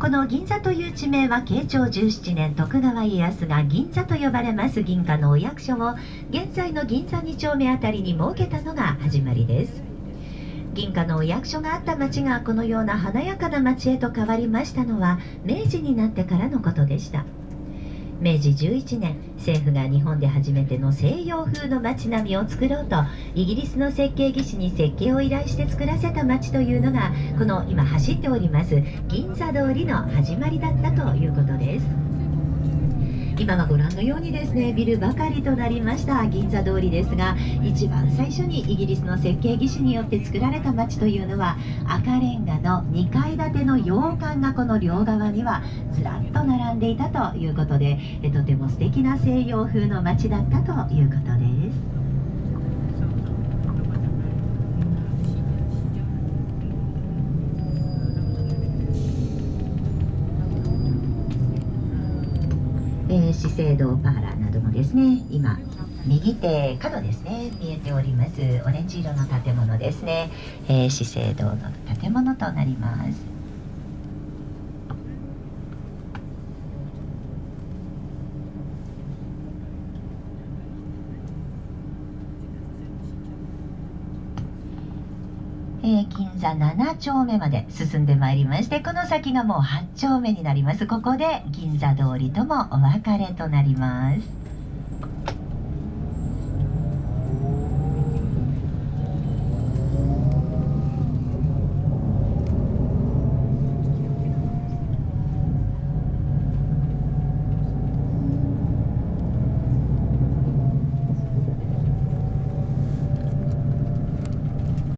この銀座という地名は慶長17年徳川家康が銀座と呼ばれます。銀貨のお役所を現在の銀座2丁目あたりに設けたのが始まりです。銀貨のお役所があった町がこのような華やかな町へと変わりましたのは明治になってからのことでした。明治11年政府が日本で初めての西洋風の街並みを作ろうとイギリスの設計技師に設計を依頼して作らせた街というのがこの今走っております銀座通りの始まりだったということです。今はご覧のようにですねビルばかりとなりました銀座通りですが一番最初にイギリスの設計技師によって作られた街というのは赤レンガの2階の洋館がこの両側にはずらっと並んでいたということでとても素敵な西洋風の街だったということです。えー、資生堂パーラーなどもですね今右手角ですね見えておりますオレンジ色の建物ですね、えー、資生堂の建物となります。えー、銀座7丁目まで進んでまいりましてこの先がもう8丁目になります。ここで銀座通りともお別れとなります。